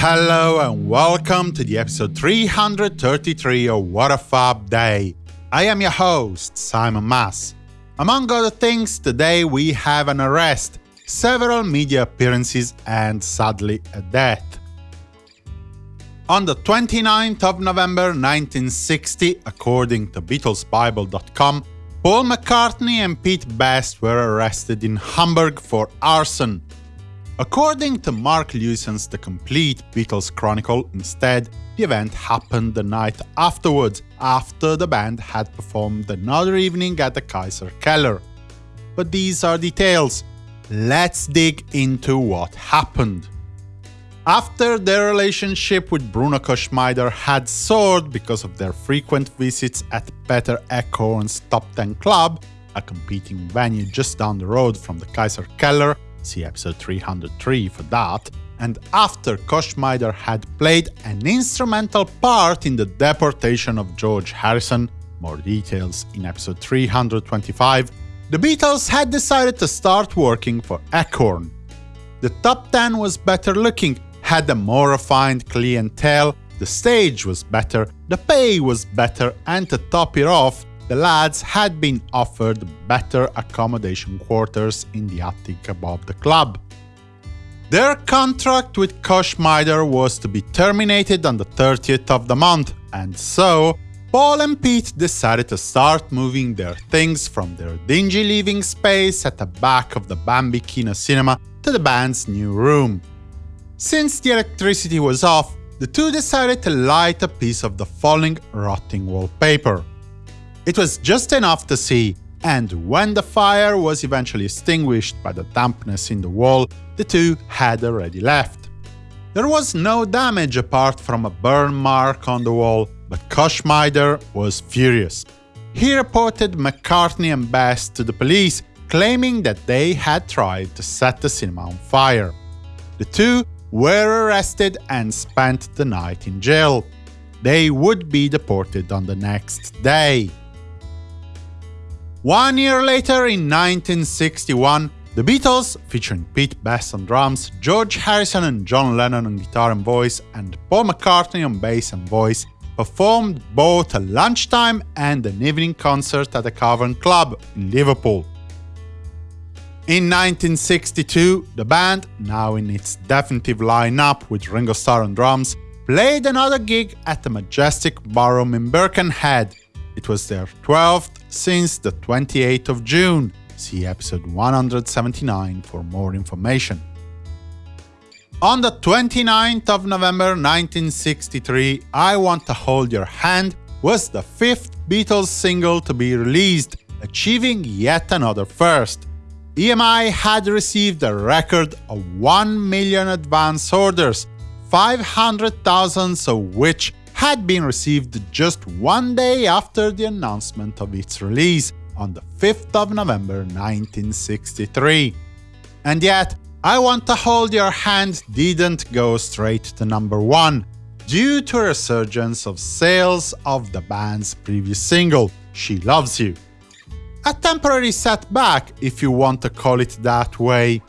Hello and welcome to the episode 333 of What a Fab Day. I am your host, Simon Mas. Among other things, today we have an arrest, several media appearances and sadly a death. On the 29th of November 1960, according to BeatlesBible.com, Paul McCartney and Pete Best were arrested in Hamburg for arson. According to Mark Lewisohn's The Complete Beatles Chronicle, instead, the event happened the night afterwards, after the band had performed another evening at the Kaiser Keller. But these are details. Let's dig into what happened. After their relationship with Bruno Koschmider had soared because of their frequent visits at Peter Eckhorn's Top 10 Club, a competing venue just down the road from the Kaiser Keller, see episode 303 for that, and after Koschmider had played an instrumental part in the deportation of George Harrison, more details in episode 325, the Beatles had decided to start working for Eckhorn. The top 10 was better looking, had a more refined clientele, the stage was better, the pay was better, and to top it off, the lads had been offered better accommodation quarters in the attic above the club. Their contract with Koschmider was to be terminated on the 30th of the month, and so Paul and Pete decided to start moving their things from their dingy living space at the back of the Bambi Kino Cinema to the band's new room. Since the electricity was off, the two decided to light a piece of the falling, rotting wallpaper. It was just enough to see, and when the fire was eventually extinguished by the dampness in the wall, the two had already left. There was no damage apart from a burn mark on the wall, but Koschmider was furious. He reported McCartney and Best to the police, claiming that they had tried to set the cinema on fire. The two were arrested and spent the night in jail. They would be deported on the next day. One year later, in 1961, the Beatles, featuring Pete Best on drums, George Harrison and John Lennon on guitar and voice, and Paul McCartney on bass and voice, performed both a lunchtime and an evening concert at the Cavern Club in Liverpool. In 1962, the band, now in its definitive lineup with Ringo Starr on drums, played another gig at the Majestic Ballroom in Birkenhead, it was their 12th since the 28th of June. See episode 179 for more information. On the 29th of November 1963, I Want to Hold Your Hand was the fifth Beatles single to be released, achieving yet another first. EMI had received a record of 1 million advance orders, 500,000 of which had been received just one day after the announcement of its release, on the 5th of November 1963. And yet, I Want to Hold Your Hand didn't go straight to number one, due to a resurgence of sales of the band's previous single, She Loves You. A temporary setback, if you want to call it that way.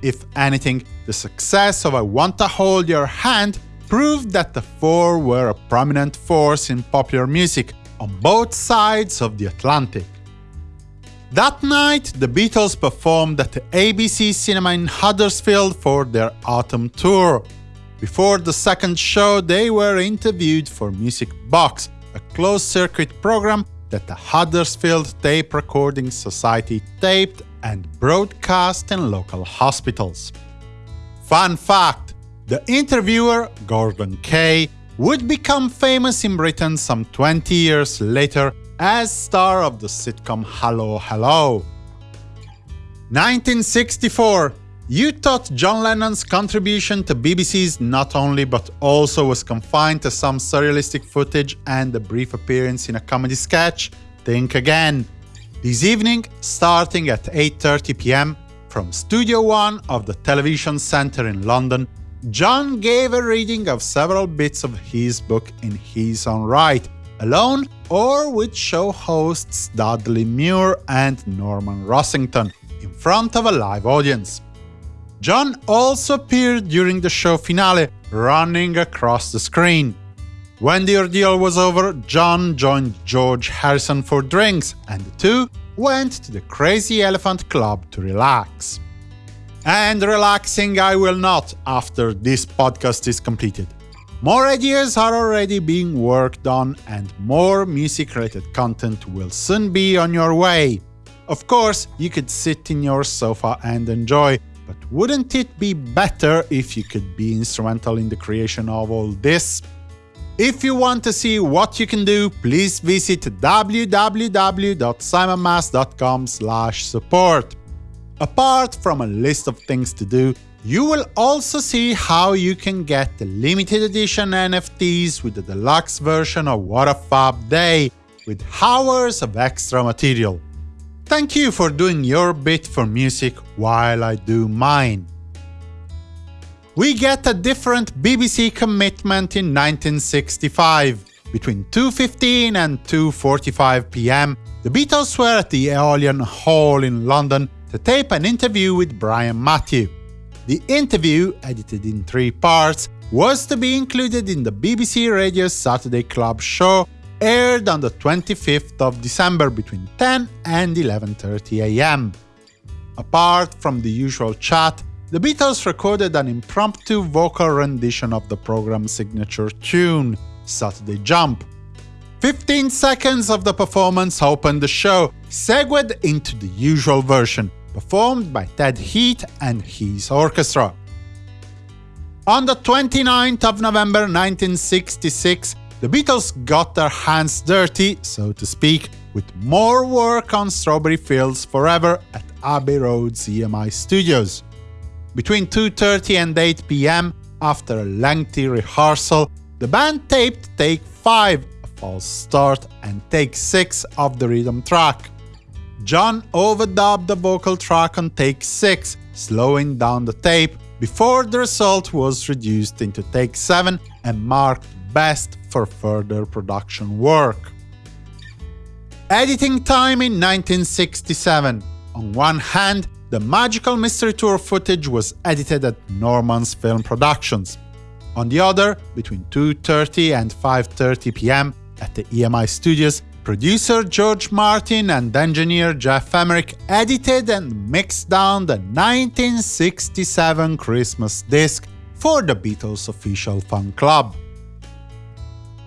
If anything, the success of I Want to Hold Your Hand proved that the four were a prominent force in popular music on both sides of the Atlantic. That night, the Beatles performed at the ABC Cinema in Huddersfield for their autumn tour. Before the second show, they were interviewed for Music Box, a closed-circuit program that the Huddersfield Tape Recording Society taped and broadcast in local hospitals. Fun fact! The interviewer, Gorden Kaye, would become famous in Britain some 20 years later as star of the sitcom Hello Hello. 1964 You thought John Lennon's contribution to BBC's Not Only But Also was confined to some surrealistic footage and a brief appearance in a comedy sketch? Think again. This evening, starting at 8.30 pm, from Studio One of the Television Centre in London, John gave a reading of several bits of his book in his own right, alone or with show hosts Dudley Moore and Norman Rossington, in front of a live audience. John also appeared during the show finale, running across the screen. When the ordeal was over, John joined George Harrison for drinks, and the two went to the Crazy Elephant Club to relax. And relaxing I will not after this podcast is completed. More ideas are already being worked on, and more music related content will soon be on your way. Of course, you could sit in your sofa and enjoy, but wouldn't it be better if you could be instrumental in the creation of all this? If you want to see what you can do, please visit www.simonmas.com support. Apart from a list of things to do, you will also see how you can get the limited edition NFTs with the deluxe version of What a Fab Day, with hours of extra material. Thank you for doing your bit for music while I do mine. We get a different BBC commitment in 1965. Between 2.15 and 2.45 pm, the Beatles were at the Aeolian Hall in London to tape an interview with Brian Matthew. The interview, edited in three parts, was to be included in the BBC Radio Saturday Club show, aired on the 25th of December between 10 and 11.30 am. Apart from the usual chat, the Beatles recorded an impromptu vocal rendition of the program's signature tune, Saturday Jump, 15 seconds of the performance opened the show, segued into the usual version, performed by Ted Heath and his orchestra. On the 29th of November 1966, the Beatles got their hands dirty, so to speak, with more work on Strawberry Fields Forever at Abbey Road's EMI Studios. Between 2.30 and 8 pm, after a lengthy rehearsal, the band taped Take 5 false start and take 6 of the rhythm track. John overdubbed the vocal track on take 6, slowing down the tape, before the result was reduced into take 7 and marked best for further production work. Editing time in 1967. On one hand, the Magical Mystery Tour footage was edited at Norman's Film Productions. On the other, between 2.30 and 5.30 pm, at the EMI studios, producer George Martin and engineer Geoff Emerick edited and mixed down the 1967 Christmas disc for the Beatles' official fan club.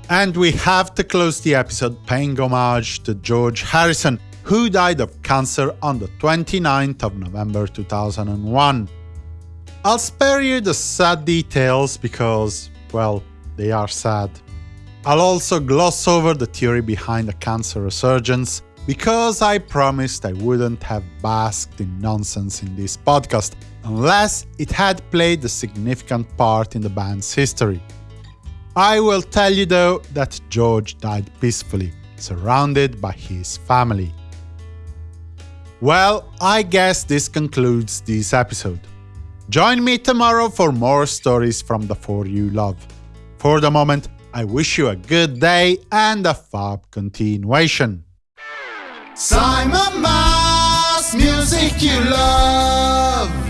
And we have to close the episode paying homage to George Harrison, who died of cancer on the 29th of November 2001. I'll spare you the sad details because, well, they are sad. I'll also gloss over the theory behind the cancer resurgence, because I promised I wouldn't have basked in nonsense in this podcast, unless it had played a significant part in the band's history. I will tell you though that George died peacefully, surrounded by his family. Well, I guess this concludes this episode. Join me tomorrow for more stories from the four you love. For the moment, I wish you a good day and a fab continuation. Simon Mas, music you love.